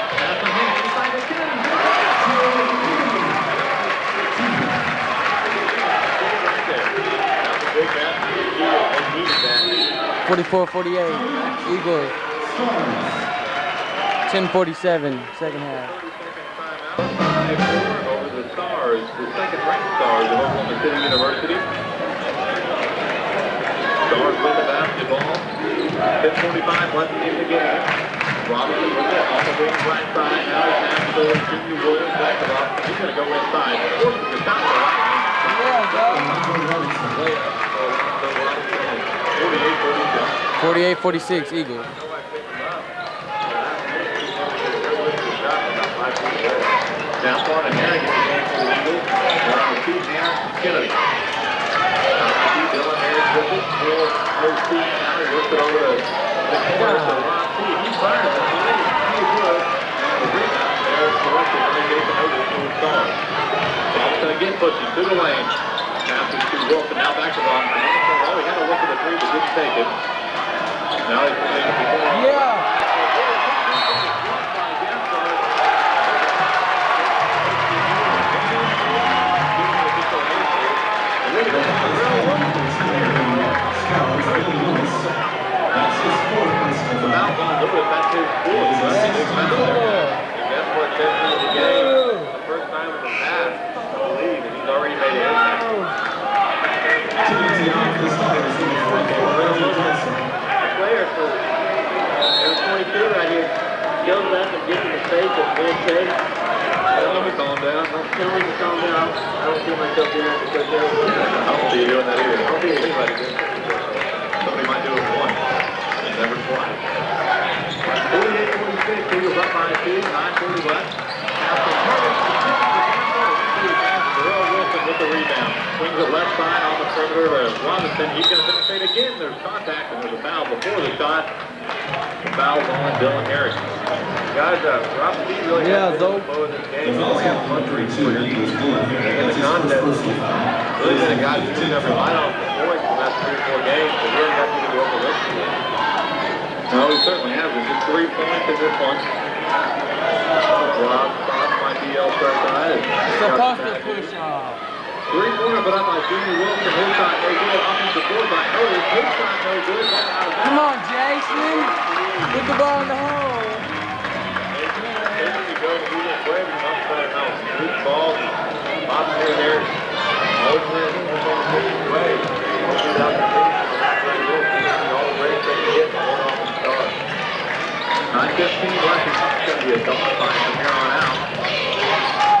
44-48, Eagles. 10-47, second half. The Stars, the second-ranked Stars of Oklahoma City University. Stars with the basketball. 10:45 the game. Robinson with it the wing right side. Now he's Williams back. He's going to go inside. Of. Yeah, go. 48 46 Eagles. Now Swan and the Eagles. Two key, Dylan Herrick now. He it the Ron. He the rebound there is the lane. Now back to Robinson. He had to look at the three, but didn't take it. Now he's playing it before. Yeah. That's his fourth personal foul. Without Von Lewis, that's his fourth. So that's a big foul there. And that's what sent him to the game. The first time in the past, I believe, and he's already made an impact. Goes. I don't see myself doing that because I don't see you doing that either. I don't see anybody doing that. Somebody might do it once, and never twice. 48-46, Eagles up by two, 9:40 left. After Curtis, Darrell Wilson with the rebound. Swings it left side on the perimeter to Robinson. He's going to penetrate again. There's contact, and there's a foul before the shot. The foul's on Dylan Herrick. Guys, uh, Rob P really Yeah, has been Zoe. the flow of this The game. foul's on number two, Eagles, Dylan Herrick. That's his first personal. Really been a guy who's never relied on for points the last three or four games, but really got you to go over this. No, he certainly hasn't. Just three points in this one. Rob Cross might be elsewhere side. Supposed to push off. Three-pointer put up by Jimmy Wilson. His shot no good. Offensive board by Otis. His shot no good. Ball out of Come on, Jason. Put the ball in the hole. Basically goes to Julius Webb and much better now. Loose ball. Bob here there. Always wins. It's on the Julius Webb. Hopefully that can finish on that side. Will finish all the breaks they can get and hold on to the star. 9:15 left. It's going to be a double fight from here on out.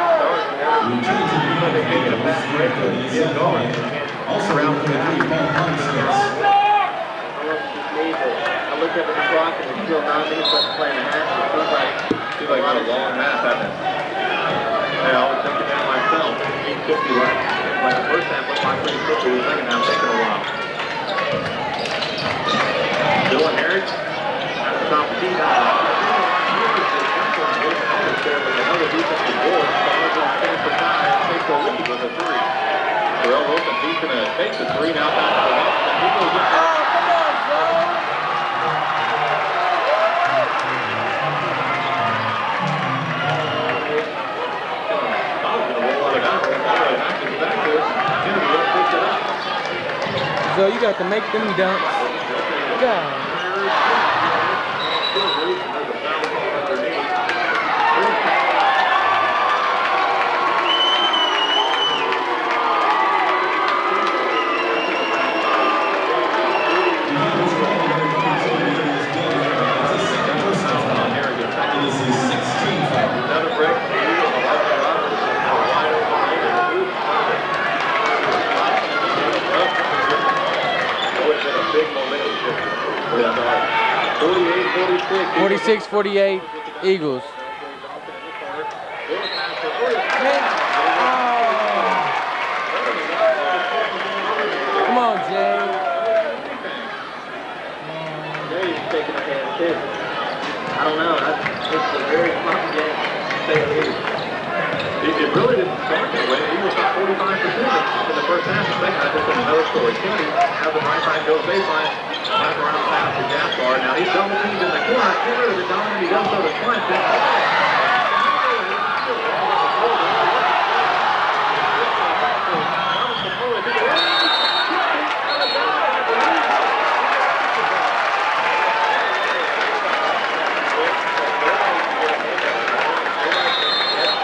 Also around the three, Paul Hunter. I looked looked up at the clock and there's still nine minutes left to play the half. It feels like Seems like a long half, hasn't it? I was thinking that myself. Fifty left. Like the first half went by pretty quickly. The second half taking a while. Dylan Herrick at the top of the team. There with another defensive board. Stars on finish the tie and take the lead with a three. Terrell Wilson, he's going to take the three now back to the left. And he goes up. Oh, come on, Joe. So you got to make them dunks. God. 46-48, Eagles. Come on, I don't know. It's a very game. It really didn't start that way. He was 45% in the first half. The second half, another story. Has the right side, baseline, back around pass to Gaspar. Now he's double teamed in the corner. Get rid of. He does so to.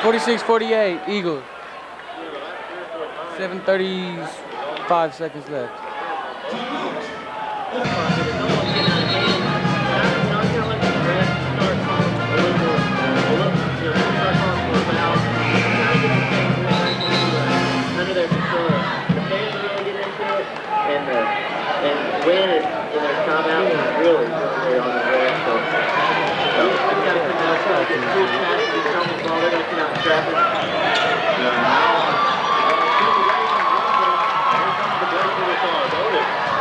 Forty-six, forty-eight Eagles. Seven thirty-five seconds left. And win it in their timeout is really, really on the way. So, just gotta come out, uh, get two passes, get some of the ball, they're gonna come out and trap it.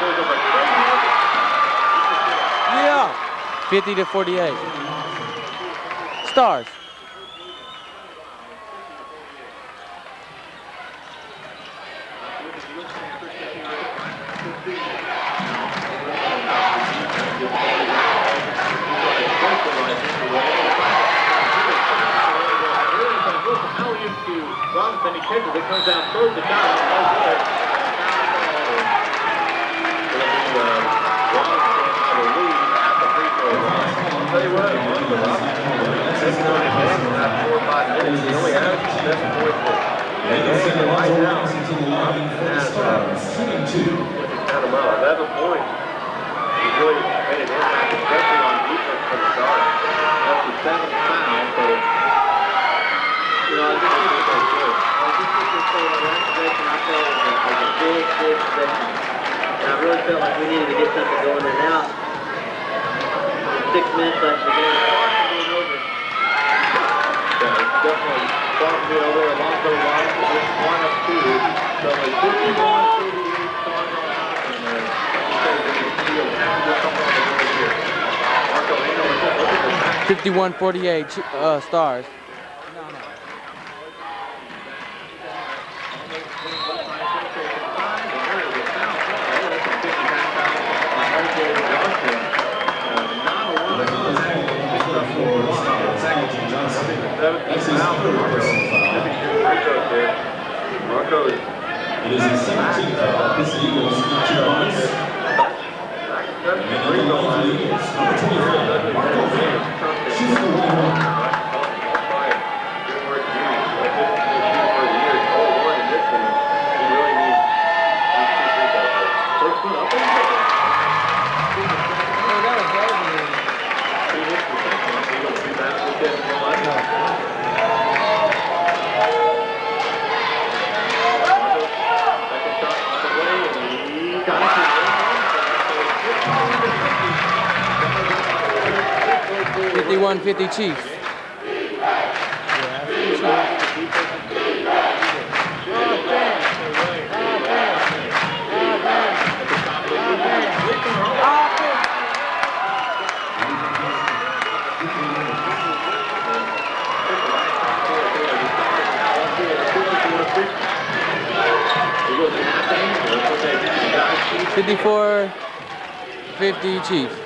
goes over. Yeah. 50 to 48. Stars. 148 uh, stars. It is a 17 uh, Chief. Fifty-four, fifty, Chiefs.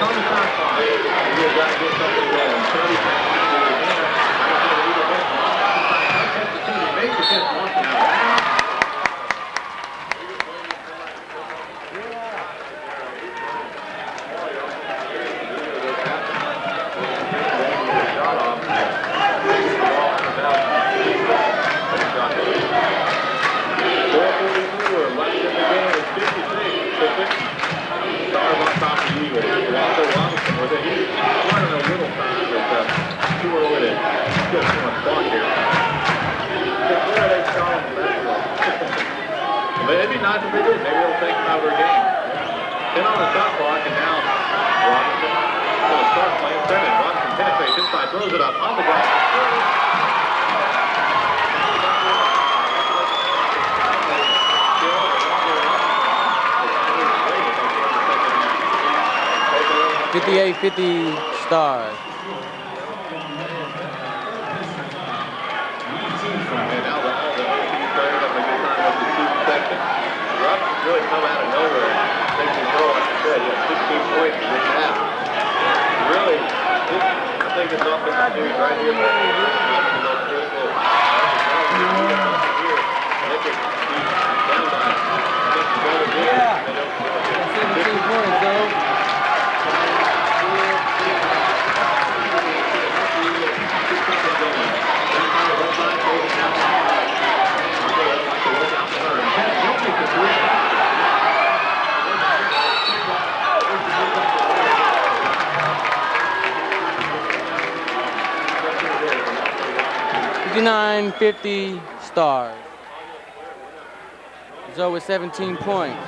Come star. 69-50 Stars. Zoe with 17 points.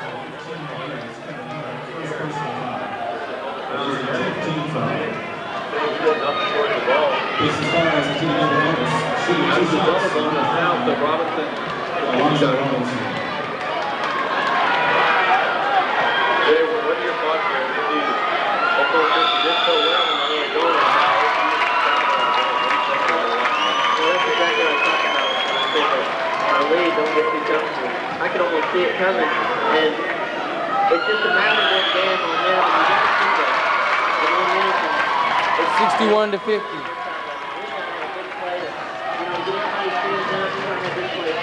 This is fires into the other numbers. Shooting two That's the double shots. bonus now to Robinson. Alonzo Robinson. Jay, what what are your thoughts here? The Oklahoma City did so well in the early going. Now, Well, that's exactly what I'm talking about. When I say that our lead don't get too comfortable. I can almost see it coming, and it's just a matter of that damn momentum. You gotta see that. The momentum. It's 61 to 50. We gotta have a big play to, you know, get everybody stands up. We gotta have a big play.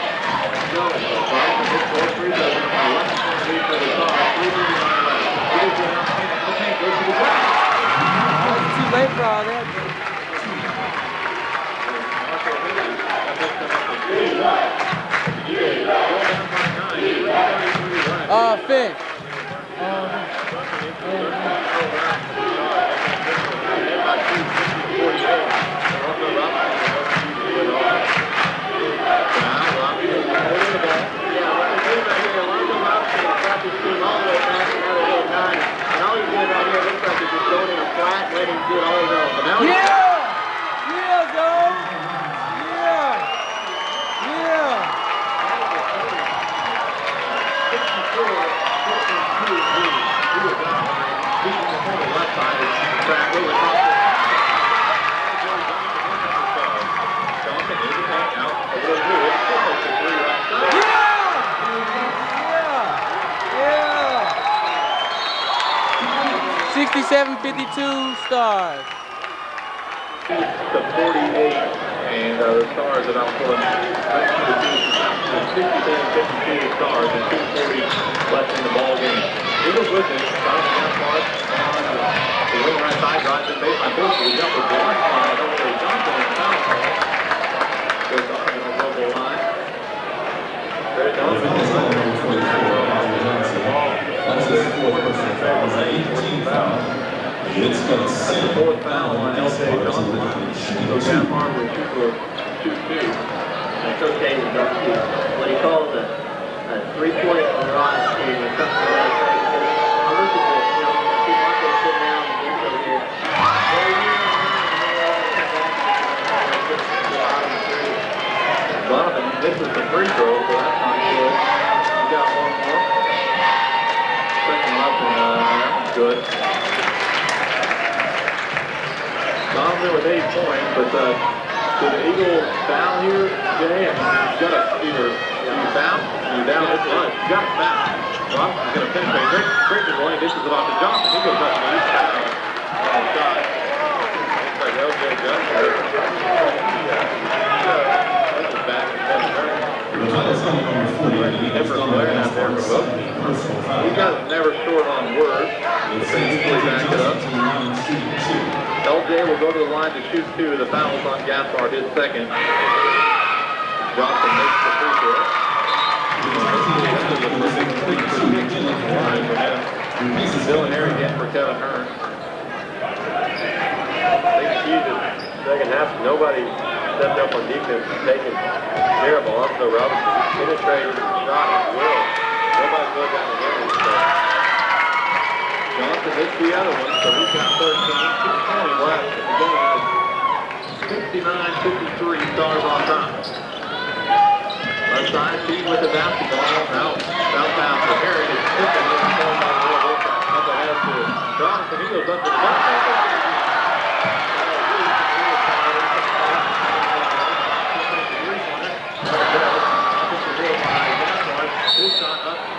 Go. Robinson hit four free throws. 11 point lead for the Stars. Three minutes on the way. Here's the Okay, go to the ground. It's too late for all that. Uh, Finch. Yeah, what they're doing right here, Alonzo Robinson has brought this team all the way back to now they're at nine. And all he's doing right here looks like he's just going in a flat and letting him do it all his own. Yeah! Yeah, Zoe! Yeah! Yeah! Yeah! 67-52 stars. to 48, and uh, the Stars about pulling 67-52 Stars and 240 left in the ball. Eagles with it. Jonathan Gaspar on the wing right side, drives in baseline, the by Jose Johnson and foul call. Goes up the local line. Barry Johnson. That's his fourth personal foul. It's an 18 foul. It's got That's the fourth foul on L.J. Johnson. So Gaspar will shoot for 2-2. And Coach Davis does. What he calls a, a three-point garage team or something like that. Because I look at this, you know, I see Marco down and Vince over here. Well, you know, and then all come back and get to the bottom three. Donovan misses the free throw, so that's not good. You got one more. Second up, and uh, that's good. Donovan with eight points, but uh, did the Eagles foul here? Mean, you gotta either you foul, you down this line. You gotta foul. Robinson's gonna finish it. Great, great to lane. This is about to Johnson. He goes up and he's foul. On the. Looks like LJ Johnson. This is back in Kevin Durant. That's only number 40. Never out there for both. Personal foul. Guys never short on words. Usually back it up. Says 19 shooting two. LJ will go to the line to shoot two. The foul is on Gaspar, his second. Johnson makes the free throw. Harry again for Kevin Hearn. Confused it. Second half, nobody stepped up on defense and taken care of Alonzo Robinson. Penetrated shot as well. Nobody really got the winning. So Johnson missed the other one, so he's got 13. 220 left in the game. 69-53 stars on top. Left side, Pete with the basketball. Out pass for Harry. It's tipping in. Up ahead to Johnson. He goes up to the. His shot up.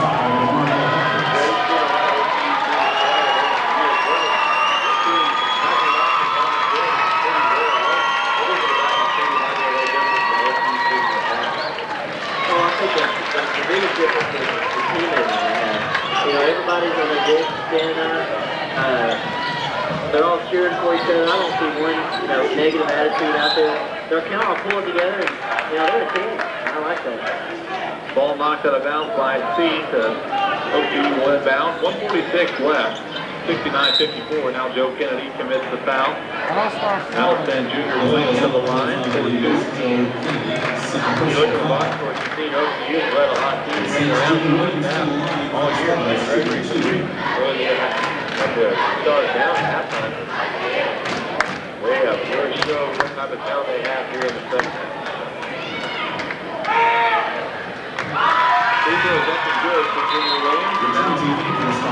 Uh, they're all cheering for each other. I don't see one, you know, negative attitude out there. They're kind of pulling together, and you know, they're a team. I like that. Ball knocked out of bounds by C to will inbound. 146 left. 69-54. Now Joe Kennedy commits the foul. Allison Jr. Williams to the line. 42. You look at the box score, you see OCU let a teams hang around now all year. Gregory, really had to start it down at halftime. They have really shown what type of talent they have here in the second half. Free throws up and good for Junior Williams.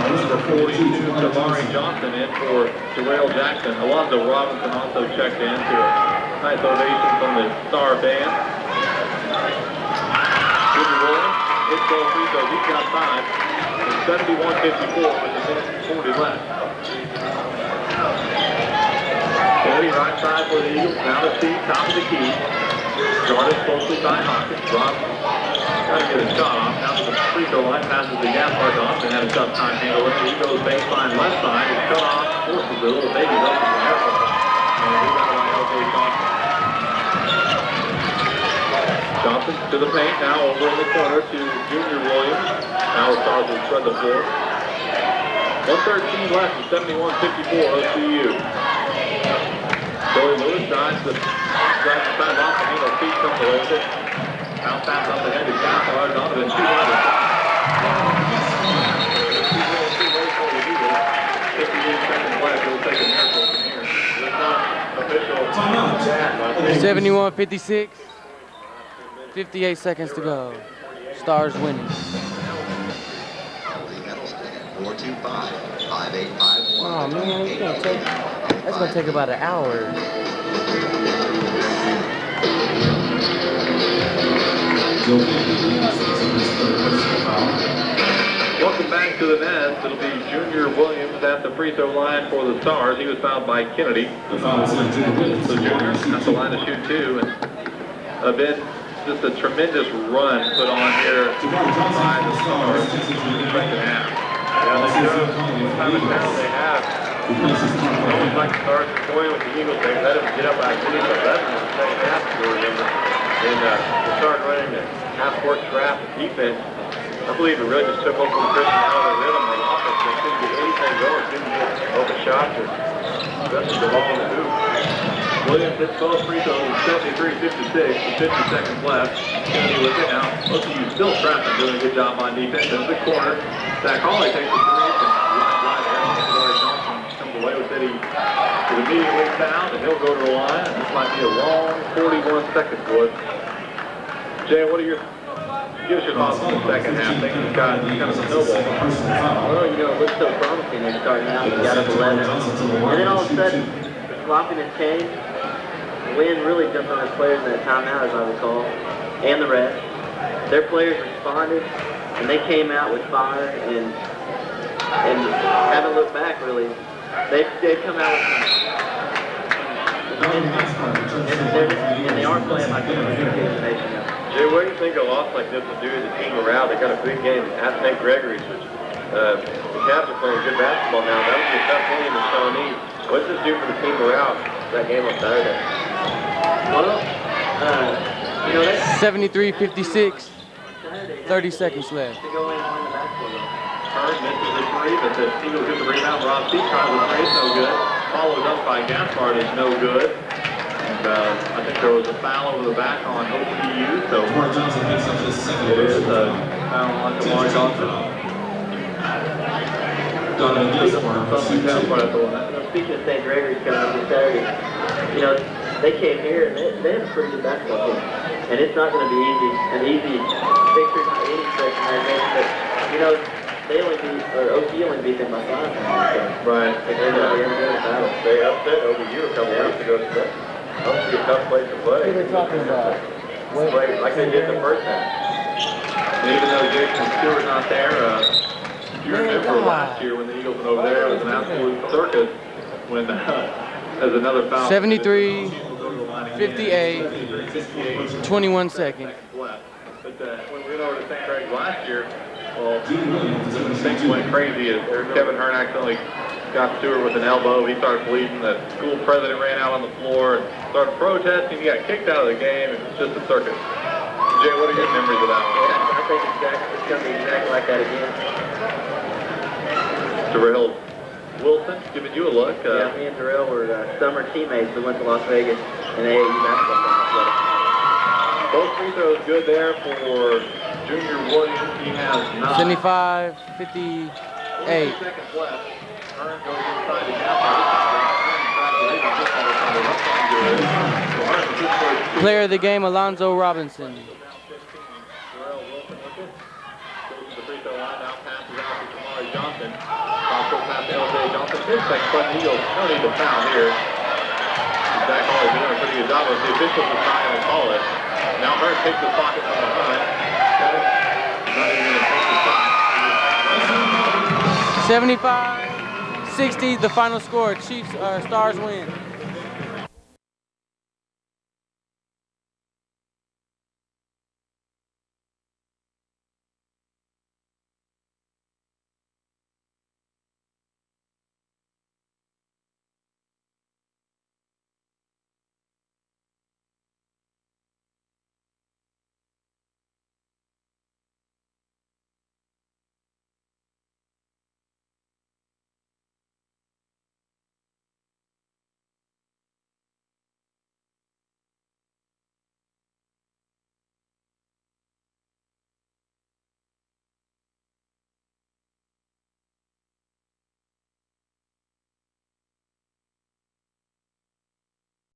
Number 42, Damari Johnson in for Terrell Jackson. Alonzo Robinson also checked in to a nice ovation from the Star Band. Junior Williams, his goal free throws, he's got five. It's 71-54 with minute 40 left. Kennedy right side for the Eagles, now to see, top of the key. Guarded closely by Hawkins. Robinson trying to get a shot off. Now to the free throw line, passes the gap mark off and had a tough time handling it. He goes baseline left side, is cut off, forces the little baby up in the air. And rebound by LJ Johnson. To the paint, now over in the corner to Junior Williams. Now Stars will spread the floor. 113 left, and 71-54 OCU. Joey Lewis drives the drives the side off the handle, feet comes away with it. Pass up ahead to Donovan, two hundred. Official. 71 56. 58 seconds to go. Stars winning. Four two five five eight five Oh man, gonna take, that's gonna take about an hour. Welcome back to the Nets. It'll be Junior Williams at the free throw line for the Stars. He was fouled by Kennedy. The foul is on Junior Williams. So Junior at the line to shoot two. And a bit, just a tremendous run put on here by the Stars in the second half. Yeah, they show what type of talent they have. Always like to start toying with the Eagles. They let them get up by 20 to 11 in the second half, you And uh, they started running the half-court trap defense. I believe it really just took Oklahoma Christian out of their rhythm on offense. They couldn't get anything going, couldn't get open shots or especially the ball in the hoop. Williams hits both free throws, 73-56, with 50 seconds left. Kennedy with it now. OCU still trapping, doing a good job on defense. Into the corner. Zach Hawley takes the three. And right there. Andrew Johnson comes away with it. He immediately fouled, and he'll go to the line. This might be a long 41 seconds, boys. Jay, what are your, give us your thoughts on the second half? Things have got kind of snowballed. Well, you know, it looked so promising. They're starting out, they got up 11. And then all of a sudden, the sloppiness changed. Wynn really jumped on his players in that timeout, as I recall, and the rest. Their players responded, and they came out with fire and and haven't looked back really. They they come out with some, and, and, they're, and they are playing like a. Jay, what do you think a loss like this will do to the team morale? They got a big game at St. Gregory's, which uh, the Cavs are playing good basketball now. That would be a tough game in the Shawnee. What's this do for the team morale? That game on Saturday. Well, uh, you know that's 73 56. 30 seconds left. To go in and win the. Turn misses the three, but the Eagles get the rebound. Rob C tries the three, it's no good. Followed up by Gaspar is no good. And uh, I think there was a foul over the back on OCU, so Mark Johnson picks up his second it is a foul on Jamar Johnson. Donovan Gaspar, Something shoot two. Gaspar at the line. You know, speaking of St. Gregory's coming up this Saturday, you know, they came here and they, they have a pretty good basketball team. And it's not going to be easy, an easy victory by any stretch of imagination, but, you know, they only beat, or OC only beat them by five. So Right. they're going to be in a good battle. They upset OBU a couple weeks ago. So that's obviously a tough place to play. What are they talking about? What? Play like they did the first time. And even though Jason Stewart's not there, uh, if you remember last year when the Eagles went over there, it was an absolute circus when, uh, as another foul. 73, We'll go to the line again. 58, 58 21 seconds. left. But uh, when we went over to St. Craig last year, Well, Dean Williams to things went crazy. Kevin Hearn accidentally got Stewart with an elbow. He started bleeding. The school president ran out on the floor and started protesting. He got kicked out of the game. It was just a circus. Jay, what are your memories of that one? Yeah, I think it's, it's going to be exactly like that again. Terrell Wilson giving you a look. Yeah, Uh, me and Terrell were uh, summer teammates. We went to Las Vegas in AAU basketball both free throws good there for Junior Williams. He has nine. 75, 58. seconds left. Hearn goes inside the gap. Hearn tries to this ball on the left side good. So Hearn with his first Player of the game, Alonzo Robinson. Terrell Wilson with it. The free throw line. Now passes out to Kamari Johnson. Cross pass to LJ Johnson. His second button. He goes, no need to foul here. Zach Hall doing a pretty good job. The officials are not going to call it. Now takes the pocket from behind. Kevin, 75, 60, the final score. Chiefs, uh, Stars win.